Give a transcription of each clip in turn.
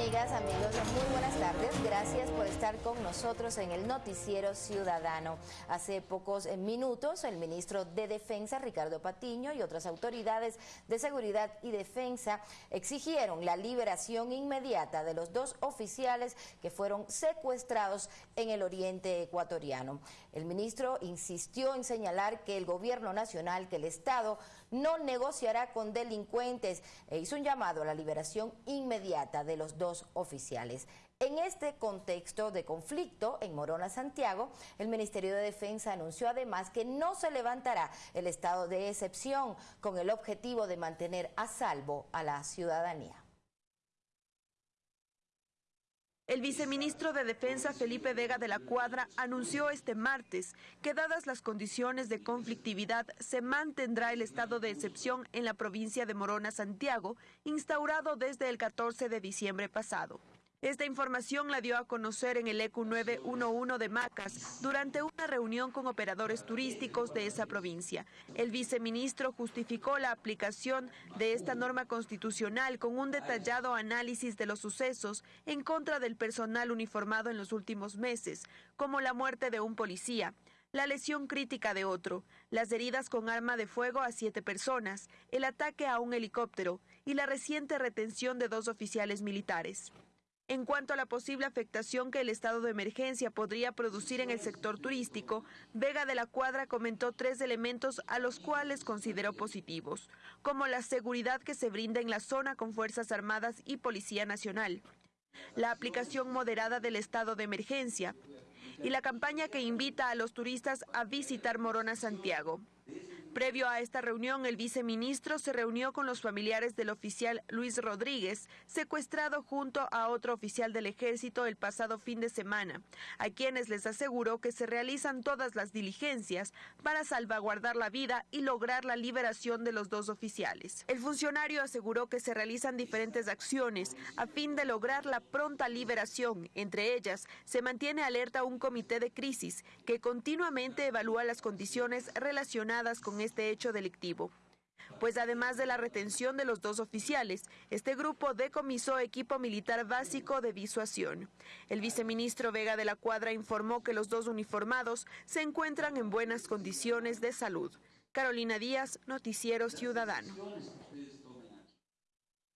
amigas, amigos, muy buenas tardes. Gracias por estar con nosotros en el Noticiero Ciudadano. Hace pocos minutos, el ministro de Defensa, Ricardo Patiño, y otras autoridades de seguridad y defensa exigieron la liberación inmediata de los dos oficiales que fueron secuestrados en el oriente ecuatoriano. El ministro insistió en señalar que el gobierno nacional, que el Estado, no negociará con delincuentes e hizo un llamado a la liberación inmediata de los dos oficiales. En este contexto de conflicto en Morona, Santiago, el Ministerio de Defensa anunció además que no se levantará el estado de excepción con el objetivo de mantener a salvo a la ciudadanía. El viceministro de Defensa Felipe Vega de la Cuadra anunció este martes que dadas las condiciones de conflictividad se mantendrá el estado de excepción en la provincia de Morona, Santiago, instaurado desde el 14 de diciembre pasado. Esta información la dio a conocer en el ECU 911 de Macas durante una reunión con operadores turísticos de esa provincia. El viceministro justificó la aplicación de esta norma constitucional con un detallado análisis de los sucesos en contra del personal uniformado en los últimos meses, como la muerte de un policía, la lesión crítica de otro, las heridas con arma de fuego a siete personas, el ataque a un helicóptero y la reciente retención de dos oficiales militares. En cuanto a la posible afectación que el estado de emergencia podría producir en el sector turístico, Vega de la Cuadra comentó tres elementos a los cuales consideró positivos, como la seguridad que se brinda en la zona con Fuerzas Armadas y Policía Nacional, la aplicación moderada del estado de emergencia y la campaña que invita a los turistas a visitar Morona Santiago. Previo a esta reunión, el viceministro se reunió con los familiares del oficial Luis Rodríguez, secuestrado junto a otro oficial del ejército el pasado fin de semana, a quienes les aseguró que se realizan todas las diligencias para salvaguardar la vida y lograr la liberación de los dos oficiales. El funcionario aseguró que se realizan diferentes acciones a fin de lograr la pronta liberación. Entre ellas, se mantiene alerta un comité de crisis que continuamente evalúa las condiciones relacionadas con este hecho delictivo. Pues además de la retención de los dos oficiales, este grupo decomisó equipo militar básico de disuasión. El viceministro Vega de la Cuadra informó que los dos uniformados se encuentran en buenas condiciones de salud. Carolina Díaz, Noticiero Ciudadano.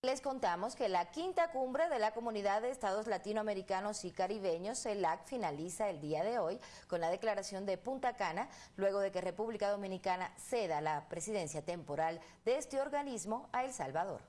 Les contamos que la quinta cumbre de la Comunidad de Estados Latinoamericanos y Caribeños, CELAC, finaliza el día de hoy con la declaración de Punta Cana, luego de que República Dominicana ceda la presidencia temporal de este organismo a El Salvador.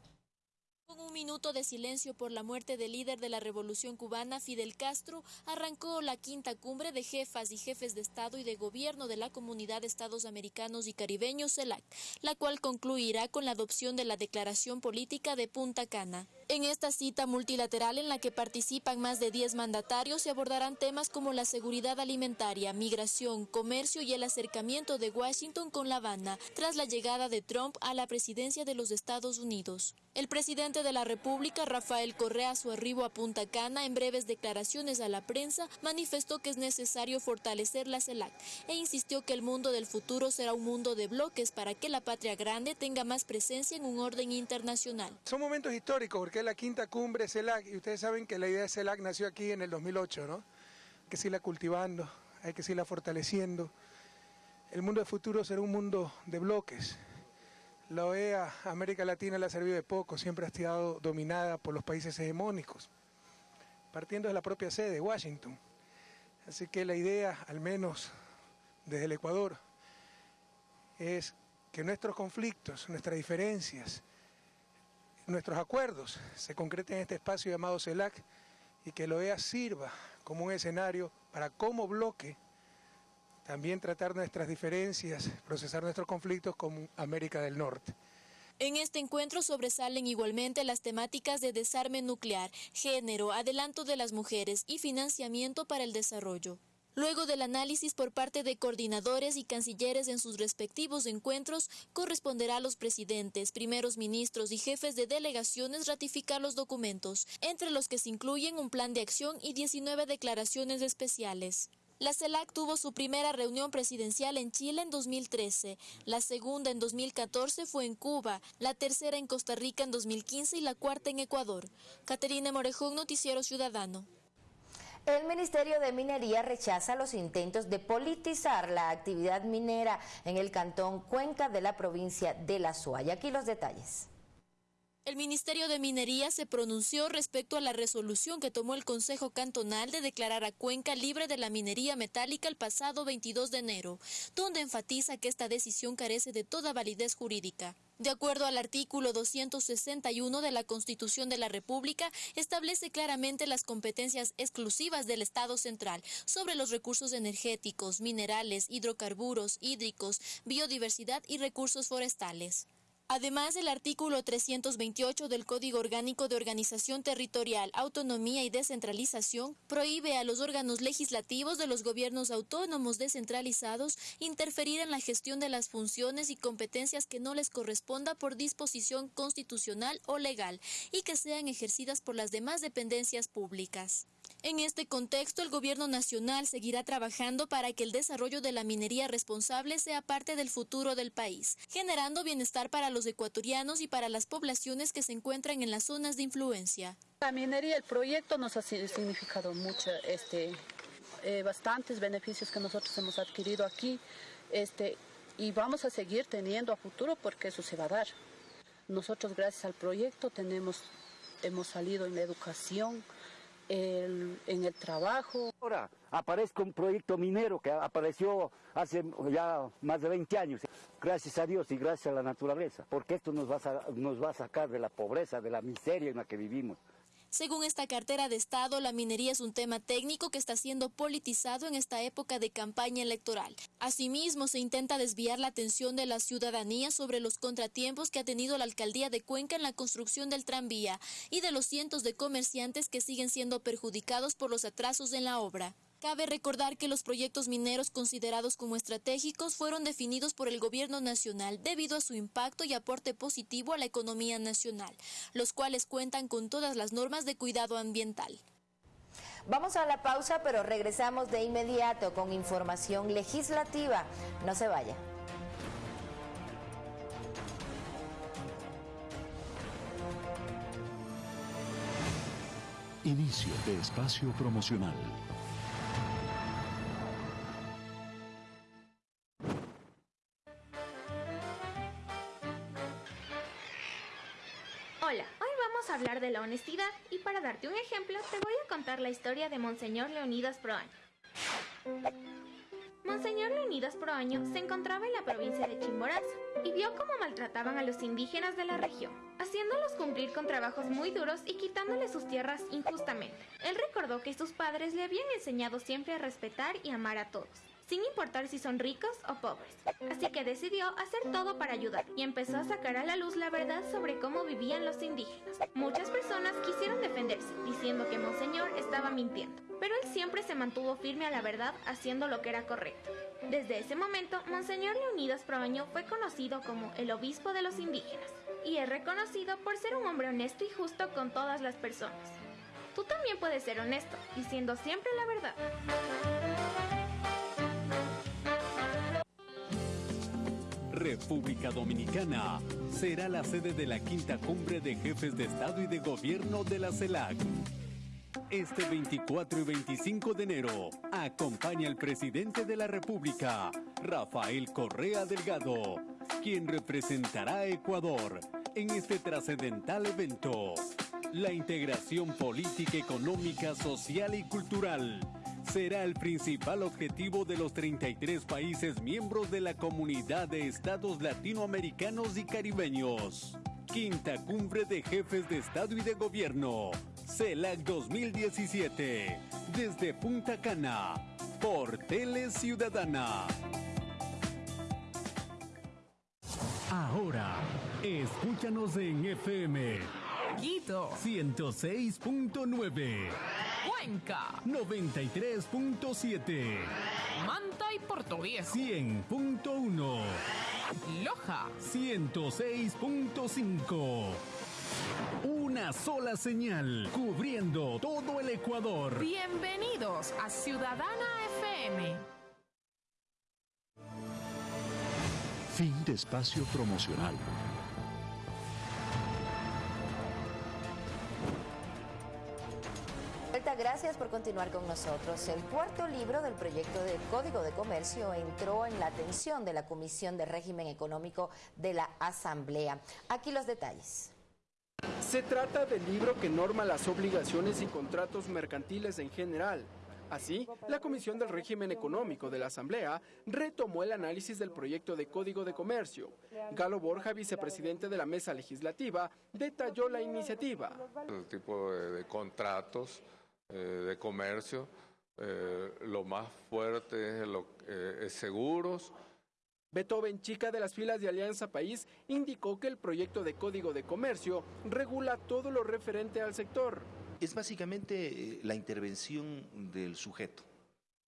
Con un minuto de silencio por la muerte del líder de la revolución cubana, Fidel Castro, arrancó la quinta cumbre de jefas y jefes de Estado y de Gobierno de la Comunidad de Estados Americanos y Caribeños, CELAC, la cual concluirá con la adopción de la Declaración Política de Punta Cana. En esta cita multilateral en la que participan más de 10 mandatarios se abordarán temas como la seguridad alimentaria, migración, comercio y el acercamiento de Washington con La Habana tras la llegada de Trump a la presidencia de los Estados Unidos. El presidente de la República, Rafael Correa, a su arribo a Punta Cana, en breves declaraciones a la prensa, manifestó que es necesario fortalecer la CELAC e insistió que el mundo del futuro será un mundo de bloques para que la patria grande tenga más presencia en un orden internacional. Son momentos históricos porque es la quinta cumbre CELAC y ustedes saben que la idea de CELAC nació aquí en el 2008, ¿no? Hay que seguirla cultivando, hay que seguirla fortaleciendo. El mundo del futuro será un mundo de bloques la OEA, América Latina le ha servido de poco, siempre ha estado dominada por los países hegemónicos, partiendo de la propia sede, Washington. Así que la idea, al menos desde el Ecuador, es que nuestros conflictos, nuestras diferencias, nuestros acuerdos se concreten en este espacio llamado CELAC y que la OEA sirva como un escenario para como bloque también tratar nuestras diferencias, procesar nuestros conflictos como América del Norte. En este encuentro sobresalen igualmente las temáticas de desarme nuclear, género, adelanto de las mujeres y financiamiento para el desarrollo. Luego del análisis por parte de coordinadores y cancilleres en sus respectivos encuentros, corresponderá a los presidentes, primeros ministros y jefes de delegaciones ratificar los documentos, entre los que se incluyen un plan de acción y 19 declaraciones especiales. La CELAC tuvo su primera reunión presidencial en Chile en 2013, la segunda en 2014 fue en Cuba, la tercera en Costa Rica en 2015 y la cuarta en Ecuador. Caterina Morejón, Noticiero Ciudadano. El Ministerio de Minería rechaza los intentos de politizar la actividad minera en el cantón Cuenca de la provincia de La Suaya. Aquí los detalles. El Ministerio de Minería se pronunció respecto a la resolución que tomó el Consejo Cantonal de declarar a Cuenca libre de la minería metálica el pasado 22 de enero, donde enfatiza que esta decisión carece de toda validez jurídica. De acuerdo al artículo 261 de la Constitución de la República, establece claramente las competencias exclusivas del Estado central sobre los recursos energéticos, minerales, hidrocarburos, hídricos, biodiversidad y recursos forestales. Además, el artículo 328 del Código Orgánico de Organización Territorial, Autonomía y Descentralización prohíbe a los órganos legislativos de los gobiernos autónomos descentralizados interferir en la gestión de las funciones y competencias que no les corresponda por disposición constitucional o legal y que sean ejercidas por las demás dependencias públicas. En este contexto, el Gobierno Nacional seguirá trabajando para que el desarrollo de la minería responsable sea parte del futuro del país, generando bienestar para los ecuatorianos y para las poblaciones que se encuentran en las zonas de influencia. La minería, el proyecto nos ha significado mucho, este, eh, bastantes beneficios que nosotros hemos adquirido aquí este, y vamos a seguir teniendo a futuro porque eso se va a dar. Nosotros gracias al proyecto tenemos, hemos salido en la educación, en el trabajo. Ahora aparezco un proyecto minero que apareció hace ya más de 20 años. Gracias a Dios y gracias a la naturaleza, porque esto nos va nos va a sacar de la pobreza, de la miseria en la que vivimos. Según esta cartera de Estado, la minería es un tema técnico que está siendo politizado en esta época de campaña electoral. Asimismo, se intenta desviar la atención de la ciudadanía sobre los contratiempos que ha tenido la alcaldía de Cuenca en la construcción del tranvía y de los cientos de comerciantes que siguen siendo perjudicados por los atrasos en la obra. Cabe recordar que los proyectos mineros considerados como estratégicos fueron definidos por el gobierno nacional debido a su impacto y aporte positivo a la economía nacional, los cuales cuentan con todas las normas de cuidado ambiental. Vamos a la pausa, pero regresamos de inmediato con información legislativa. No se vaya. Inicio de espacio promocional. Hablar de la honestidad y para darte un ejemplo te voy a contar la historia de Monseñor Leonidas Proaño. Monseñor Leonidas Proaño se encontraba en la provincia de Chimborazo y vio cómo maltrataban a los indígenas de la región, haciéndolos cumplir con trabajos muy duros y quitándoles sus tierras injustamente. Él recordó que sus padres le habían enseñado siempre a respetar y amar a todos, sin importar si son ricos o pobres. Así que decidió hacer todo para ayudar y empezó a sacar a la luz la verdad sobre cómo vivían los indígenas. Muchas personas quisieron defenderse, diciendo que Monseñor estaba mintiendo, pero él siempre se mantuvo firme a la verdad haciendo lo que era correcto. Desde ese momento, Monseñor Leonidas Proaño fue conocido como el obispo de los indígenas y es reconocido por ser un hombre honesto y justo con todas las personas. Tú también puedes ser honesto, diciendo siempre la verdad. República Dominicana será la sede de la quinta cumbre de jefes de Estado y de Gobierno de la CELAC. Este 24 y 25 de enero, acompaña al presidente de la República, Rafael Correa Delgado, quien representará a Ecuador en este trascendental evento. La integración política, económica, social y cultural será el principal objetivo de los 33 países miembros de la Comunidad de Estados Latinoamericanos y Caribeños. Quinta Cumbre de Jefes de Estado y de Gobierno, CELAC 2017, desde Punta Cana, por Tele Ciudadana. Ahora, escúchanos en FM. Quito 106.9. Cuenca 93.7. Manta y Portugués 100.1. Loja 106.5. Una sola señal cubriendo todo el Ecuador. Bienvenidos a Ciudadana FM FM. Fin de espacio promocional. Gracias por continuar con nosotros. El cuarto libro del proyecto de Código de Comercio entró en la atención de la Comisión de Régimen Económico de la Asamblea. Aquí los detalles. Se trata del libro que norma las obligaciones y contratos mercantiles en general. Así, la Comisión del Régimen Económico de la Asamblea retomó el análisis del proyecto de Código de Comercio. Galo Borja, vicepresidente de la Mesa Legislativa, detalló la iniciativa. El tipo de contratos eh, de comercio, eh, lo más fuerte es, lo, eh, es seguros. Beethoven, chica de las filas de Alianza País, indicó que el proyecto de Código de Comercio regula todo lo referente al sector. Es básicamente la intervención del sujeto,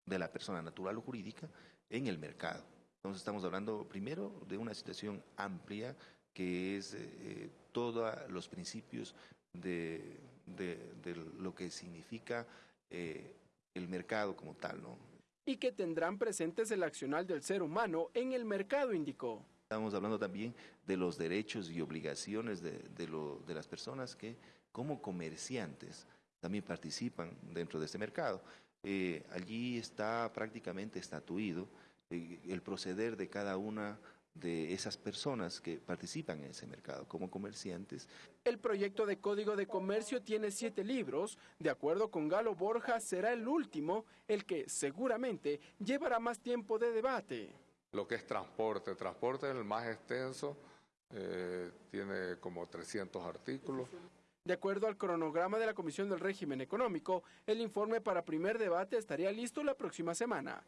de la persona natural o jurídica, en el mercado. Entonces estamos hablando primero de una situación amplia que es todos los principios de de, lo que significa eh, el mercado como tal, ¿no? Y que tendrán presentes el accional del ser humano en el mercado, indicó. Estamos hablando también de los derechos y obligaciones de, de, las personas que como comerciantes también participan dentro de este mercado. Eh, allí está prácticamente estatuido eh, el proceder de cada una de esas personas que participan en ese mercado como comerciantes. El proyecto de Código de Comercio tiene siete libros. De acuerdo con Galo Borja, será el último, el que seguramente llevará más tiempo de debate. Lo que es transporte, transporte es el más extenso, eh, tiene como 300 artículos. De acuerdo al cronograma de la Comisión del Régimen Económico, el informe para primer debate estaría listo la próxima semana.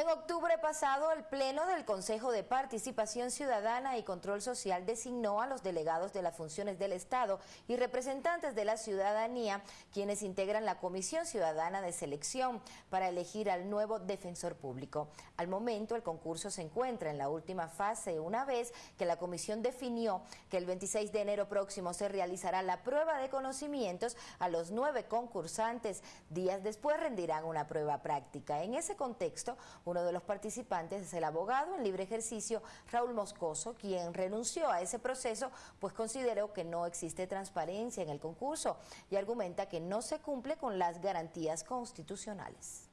En octubre pasado, el Pleno del Consejo de Participación Ciudadana y Control Social designó a los delegados de las funciones del Estado y representantes de la ciudadanía, quienes integran la Comisión Ciudadana de Selección para elegir al nuevo defensor público. Al momento, el concurso se encuentra en la última fase, una vez que la comisión definió que el 26 de enero próximo se realizará la prueba de conocimientos a los nueve concursantes. Días después rendirán una prueba práctica. En ese contexto, uno de los participantes es el abogado en libre ejercicio Raúl Moscoso, quien renunció a ese proceso pues consideró que no existe transparencia en el concurso y argumenta que no se cumple con las garantías constitucionales.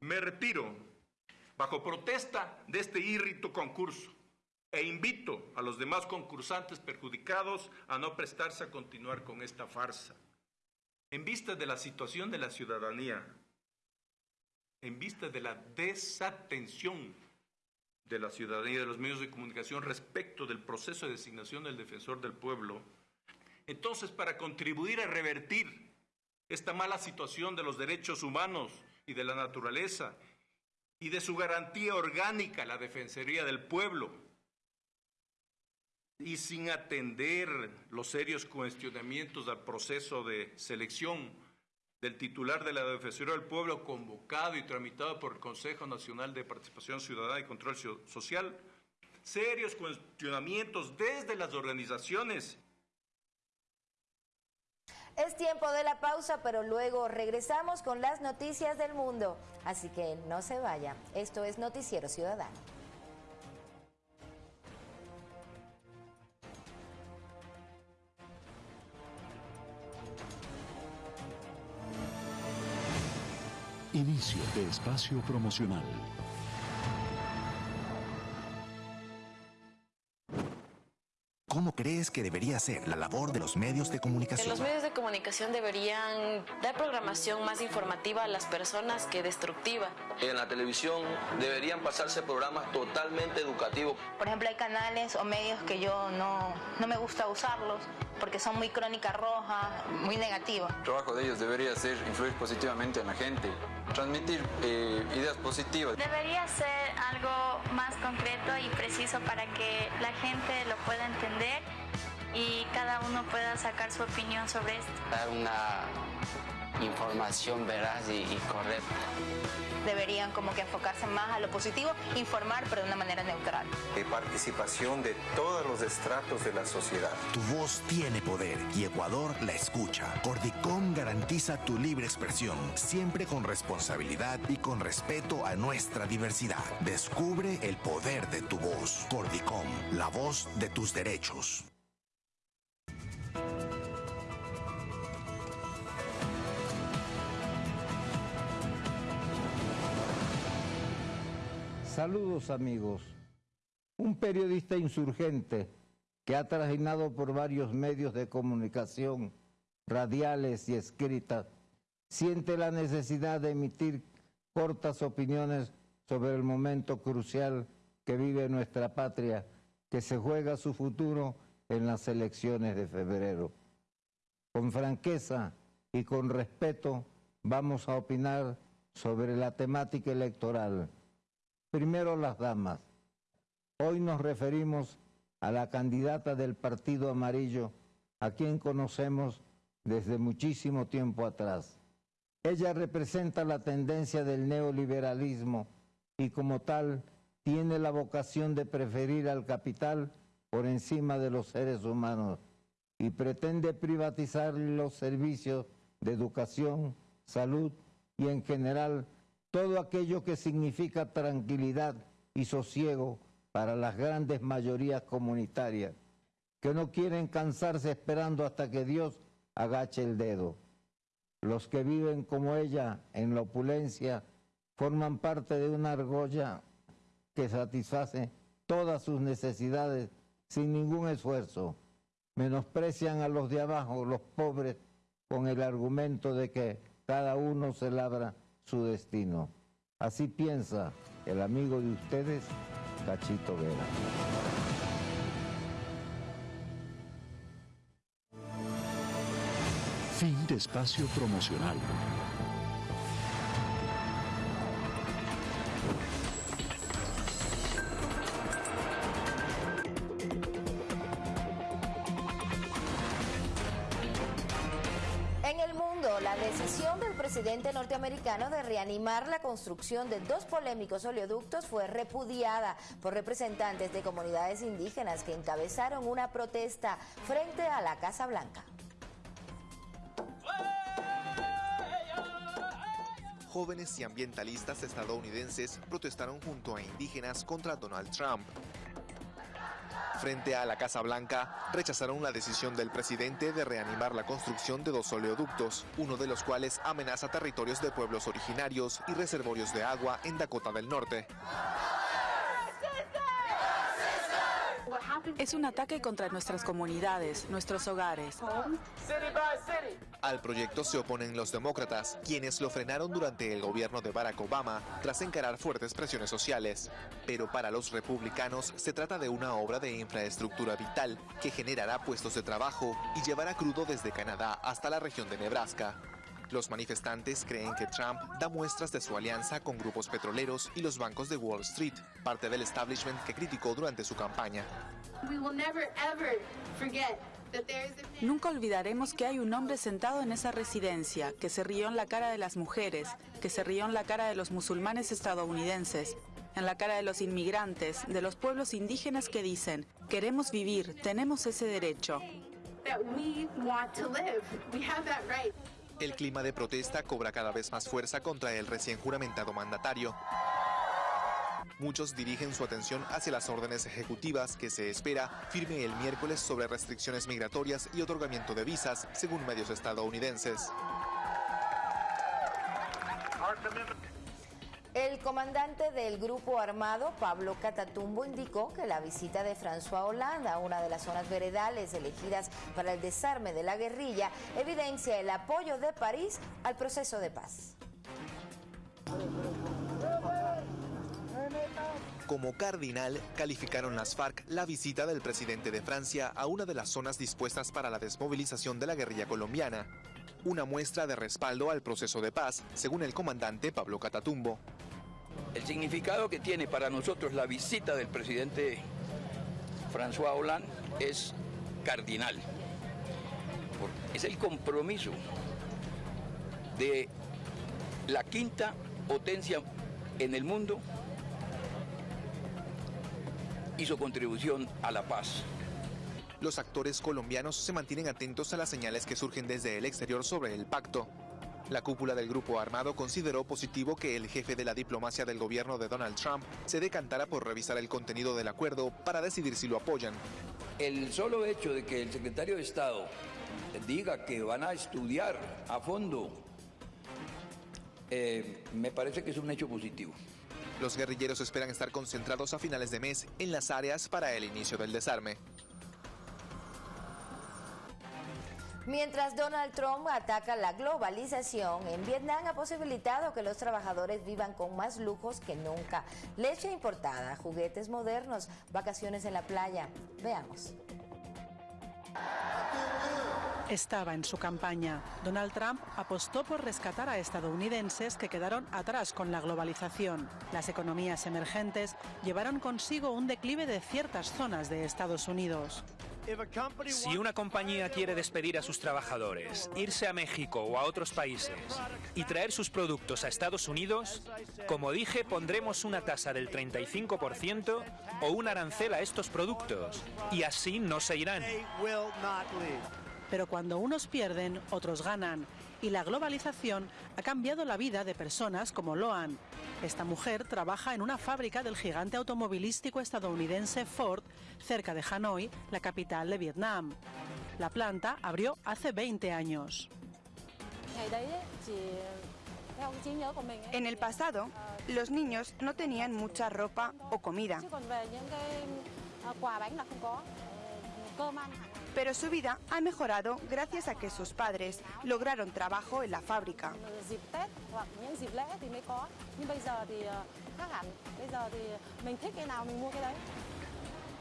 Me retiro bajo protesta de este irrito concurso e invito a los demás concursantes perjudicados a no prestarse a continuar con esta farsa. En vista de la situación de la ciudadanía, en vista de la desatención de la ciudadanía y de los medios de comunicación respecto del proceso de designación del defensor del pueblo, entonces para contribuir a revertir esta mala situación de los derechos humanos y de la naturaleza y de su garantía orgánica, la Defensoría del Pueblo, y sin atender los serios cuestionamientos al proceso de selección del titular de la Defensoría del Pueblo convocado y tramitado por el Consejo Nacional de Participación Ciudadana y Control Social, serios cuestionamientos desde las organizaciones. Es tiempo de la pausa, pero luego regresamos con las noticias del mundo. Así que no se vaya. Esto es Noticiero Ciudadano. Inicio de espacio promocional. ¿Cómo crees que debería ser la labor de los medios de comunicación? Los medios de comunicación deberían dar programación más informativa a las personas que destructiva. En la televisión deberían pasarse programas totalmente educativos. Por ejemplo, hay canales o medios que yo no, no me gusta usarlos porque son muy crónica roja, muy negativos. El trabajo de ellos debería ser influir positivamente en la gente, transmitir eh, ideas positivas. Debería ser algo más concreto y preciso para que la gente lo pueda entender y cada uno pueda sacar su opinión sobre esto. Dar una información veraz y, y correcta deberían como que enfocarse más a lo positivo, informar pero de una manera neutral. De participación de todos los estratos de la sociedad. Tu voz tiene poder y Ecuador la escucha. Cordicom garantiza tu libre expresión, siempre con responsabilidad y con respeto a nuestra diversidad. Descubre el poder de tu voz. Cordicom, la voz de tus derechos. Saludos amigos. Un periodista insurgente que ha trajinado por varios medios de comunicación, radiales y escritas, siente la necesidad de emitir cortas opiniones sobre el momento crucial que vive nuestra patria, que se juega su futuro en las elecciones de febrero. Con franqueza y con respeto vamos a opinar sobre la temática electoral Primero las damas. Hoy nos referimos a la candidata del Partido Amarillo, a quien conocemos desde muchísimo tiempo atrás. Ella representa la tendencia del neoliberalismo y como tal tiene la vocación de preferir al capital por encima de los seres humanos y pretende privatizar los servicios de educación, salud y en general todo aquello que significa tranquilidad y sosiego para las grandes mayorías comunitarias, que no quieren cansarse esperando hasta que Dios agache el dedo. Los que viven como ella en la opulencia forman parte de una argolla que satisface todas sus necesidades sin ningún esfuerzo. Menosprecian a los de abajo, los pobres, con el argumento de que cada uno se labra su destino. Así piensa el amigo de ustedes, Cachito Vera. Fin de espacio promocional. Presidente norteamericano de reanimar la construcción de dos polémicos oleoductos fue repudiada por representantes de comunidades indígenas que encabezaron una protesta frente a la Casa Blanca. Jóvenes y ambientalistas estadounidenses protestaron junto a indígenas contra Donald Trump Frente a la Casa Blanca, rechazaron la decisión del presidente de reanimar la construcción de dos oleoductos, uno de los cuales amenaza territorios de pueblos originarios y reservorios de agua en Dakota del Norte. Es un ataque contra nuestras comunidades, nuestros hogares. Al proyecto se oponen los demócratas, quienes lo frenaron durante el gobierno de Barack Obama tras encarar fuertes presiones sociales. Pero para los republicanos se trata de una obra de infraestructura vital que generará puestos de trabajo y llevará crudo desde Canadá hasta la región de Nebraska. Los manifestantes creen que Trump da muestras de su alianza con grupos petroleros y los bancos de Wall Street, parte del establishment que criticó durante su campaña. Nunca olvidaremos que hay un hombre sentado en esa residencia, que se rió en la cara de las mujeres, que se rió en la cara de los musulmanes estadounidenses, en la cara de los inmigrantes, de los pueblos indígenas que dicen, queremos vivir, tenemos ese derecho. El clima de protesta cobra cada vez más fuerza contra el recién juramentado mandatario. Muchos dirigen su atención hacia las órdenes ejecutivas que se espera firme el miércoles sobre restricciones migratorias y otorgamiento de visas, según medios estadounidenses. El comandante del grupo armado, Pablo Catatumbo, indicó que la visita de François Hollande a una de las zonas veredales elegidas para el desarme de la guerrilla evidencia el apoyo de París al proceso de paz. Como cardinal, calificaron las FARC la visita del presidente de Francia a una de las zonas dispuestas para la desmovilización de la guerrilla colombiana, una muestra de respaldo al proceso de paz, según el comandante Pablo Catatumbo. El significado que tiene para nosotros la visita del presidente François Hollande es cardinal. Es el compromiso de la quinta potencia en el mundo y su contribución a la paz. Los actores colombianos se mantienen atentos a las señales que surgen desde el exterior sobre el pacto. La cúpula del grupo armado consideró positivo que el jefe de la diplomacia del gobierno de Donald Trump se decantara por revisar el contenido del acuerdo para decidir si lo apoyan. El solo hecho de que el secretario de Estado diga que van a estudiar a fondo, eh, me parece que es un hecho positivo. Los guerrilleros esperan estar concentrados a finales de mes en las áreas para el inicio del desarme. Mientras Donald Trump ataca la globalización, en Vietnam ha posibilitado que los trabajadores vivan con más lujos que nunca. Leche importada, juguetes modernos, vacaciones en la playa. Veamos. Estaba en su campaña. Donald Trump apostó por rescatar a estadounidenses que quedaron atrás con la globalización. Las economías emergentes llevaron consigo un declive de ciertas zonas de Estados Unidos. Si una compañía quiere despedir a sus trabajadores, irse a México o a otros países y traer sus productos a Estados Unidos, como dije, pondremos una tasa del 35% o un arancel a estos productos y así no se irán. Pero cuando unos pierden, otros ganan. Y la globalización ha cambiado la vida de personas como Loan. Esta mujer trabaja en una fábrica del gigante automovilístico estadounidense Ford, cerca de Hanoi, la capital de Vietnam. La planta abrió hace 20 años. En el pasado, los niños no tenían mucha ropa o comida pero su vida ha mejorado gracias a que sus padres lograron trabajo en la fábrica.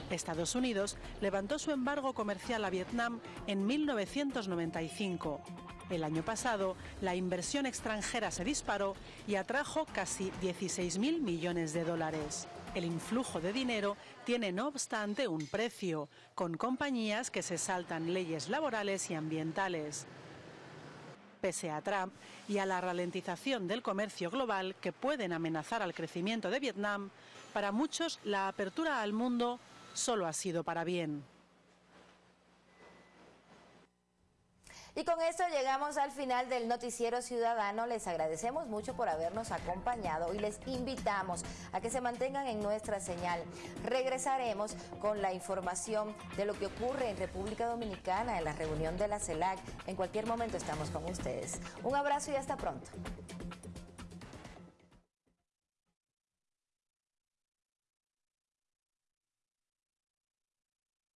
Estados Unidos levantó su embargo comercial a Vietnam en 1995. El año pasado, la inversión extranjera se disparó y atrajo casi 16.000 millones de dólares. El influjo de dinero tiene no obstante un precio, con compañías que se saltan leyes laborales y ambientales. Pese a Trump y a la ralentización del comercio global que pueden amenazar al crecimiento de Vietnam, para muchos la apertura al mundo solo ha sido para bien. Y con esto llegamos al final del Noticiero Ciudadano. Les agradecemos mucho por habernos acompañado y les invitamos a que se mantengan en nuestra señal. Regresaremos con la información de lo que ocurre en República Dominicana en la reunión de la CELAC. En cualquier momento estamos con ustedes. Un abrazo y hasta pronto.